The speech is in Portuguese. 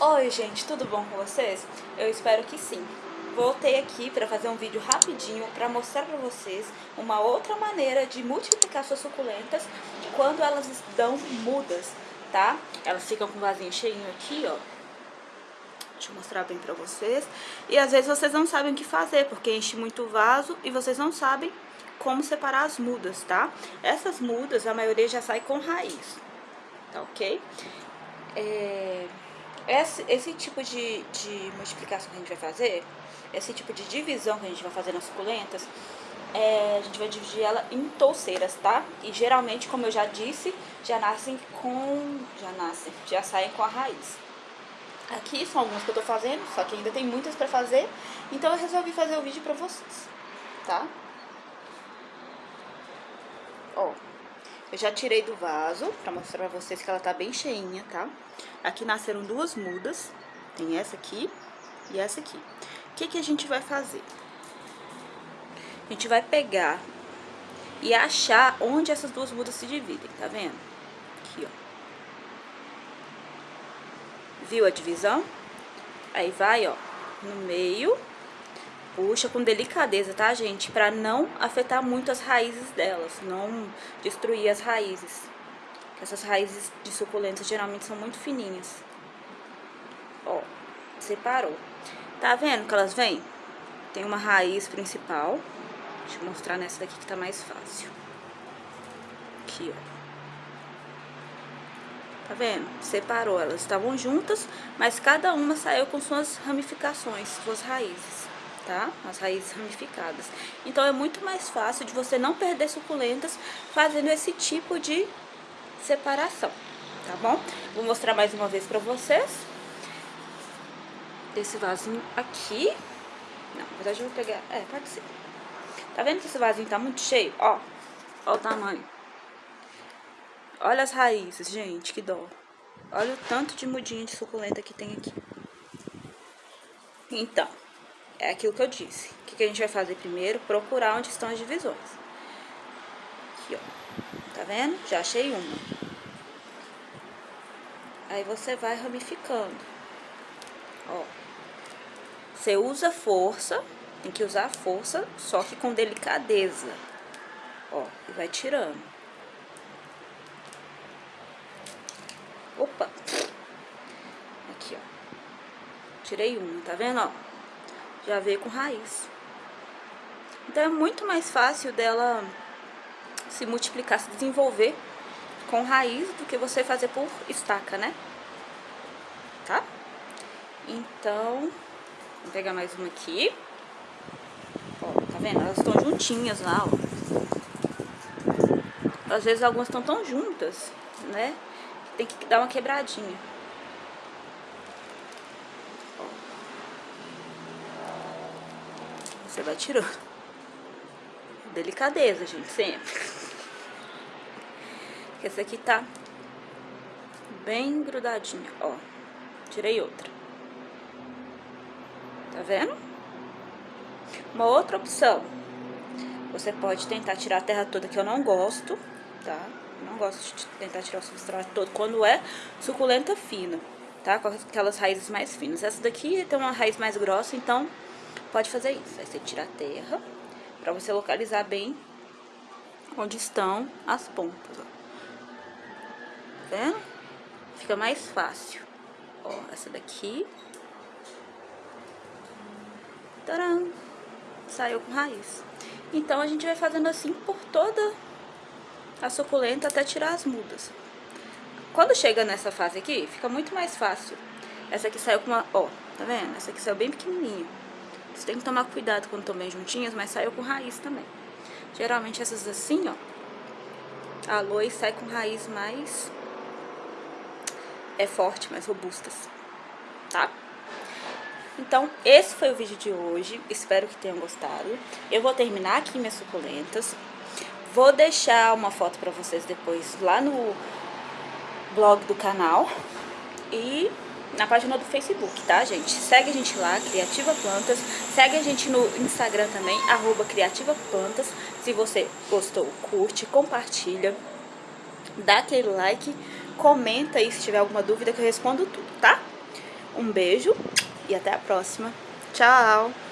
Oi gente, tudo bom com vocês? Eu espero que sim. Voltei aqui para fazer um vídeo rapidinho para mostrar para vocês uma outra maneira de multiplicar suas suculentas quando elas estão mudas, tá? Elas ficam com o vasinho cheinho aqui, ó. Deixa eu mostrar bem pra vocês. E às vezes vocês não sabem o que fazer, porque enche muito o vaso e vocês não sabem como separar as mudas, tá? Essas mudas, a maioria já sai com raiz, tá ok? É... Esse, esse tipo de, de multiplicação que a gente vai fazer, esse tipo de divisão que a gente vai fazer nas suculentas, é, a gente vai dividir ela em touceiras, tá? E geralmente, como eu já disse, já nascem com... já nascem, já saem com a raiz. Aqui são algumas que eu tô fazendo, só que ainda tem muitas pra fazer, então eu resolvi fazer o vídeo pra vocês, tá? Ó, eu já tirei do vaso pra mostrar pra vocês que ela tá bem cheinha, tá? Aqui nasceram duas mudas, tem essa aqui e essa aqui. O que que a gente vai fazer? A gente vai pegar e achar onde essas duas mudas se dividem, tá vendo? Aqui, ó. Viu a divisão? Aí vai, ó, no meio puxa com delicadeza, tá, gente? Pra não afetar muito as raízes delas, não destruir as raízes. Essas raízes de suculentas geralmente são muito fininhas. Ó, separou. Tá vendo que elas vêm? Tem uma raiz principal. Deixa eu mostrar nessa daqui que tá mais fácil. Aqui, ó. Tá vendo? Separou, elas estavam juntas, mas cada uma saiu com suas ramificações, suas raízes tá? As raízes ramificadas. Então é muito mais fácil de você não perder suculentas fazendo esse tipo de separação, tá bom? Vou mostrar mais uma vez pra vocês. Esse vasinho aqui. Não, na verdade eu vou pegar... É, pode ser. Tá vendo que esse vasinho tá muito cheio? Ó, ó o tamanho. Olha as raízes, gente, que dó. Olha o tanto de mudinha de suculenta que tem aqui. Então, é aquilo que eu disse. O que, que a gente vai fazer primeiro? Procurar onde estão as divisões. Aqui, ó. Tá vendo? Já achei uma. Aí você vai ramificando. Ó. Você usa força, tem que usar força, só que com delicadeza. Ó, e vai tirando. Opa! Aqui, ó. Tirei uma, tá vendo, ó? Já veio com raiz. Então é muito mais fácil dela se multiplicar, se desenvolver com raiz do que você fazer por estaca, né? Tá? Então, vou pegar mais uma aqui. Ó, tá vendo? Elas estão juntinhas lá, ó. Às vezes algumas estão tão juntas, né? Tem que dar uma quebradinha. Você vai tirando. Delicadeza, gente, sempre. Essa aqui tá bem grudadinha, ó. Tirei outra. Tá vendo? Uma outra opção. Você pode tentar tirar a terra toda, que eu não gosto, tá? Não gosto de tentar tirar o substrato todo quando é suculenta fina, tá? Com aquelas raízes mais finas. Essa daqui tem uma raiz mais grossa, então pode fazer isso. Aí você tira a terra para você localizar bem onde estão as pontas, ó. Tá vendo? Fica mais fácil. Ó, essa daqui. Taram! Saiu com raiz. Então, a gente vai fazendo assim por toda a suculenta até tirar as mudas. Quando chega nessa fase aqui, fica muito mais fácil. Essa aqui saiu com uma... Ó, tá vendo? Essa aqui saiu bem pequenininha. Você tem que tomar cuidado quando estão bem juntinhas, mas saiu com raiz também. Geralmente essas assim, ó, a aloe sai com raiz mais... É forte, mais robustas, tá? Então, esse foi o vídeo de hoje. Espero que tenham gostado. Eu vou terminar aqui minhas suculentas. Vou deixar uma foto pra vocês depois lá no blog do canal. E na página do Facebook, tá, gente? Segue a gente lá, Criativa Plantas. Segue a gente no Instagram também, arroba Criativa Plantas. Se você gostou, curte, compartilha, dá aquele like, comenta aí se tiver alguma dúvida que eu respondo tudo, tá? Um beijo e até a próxima. Tchau!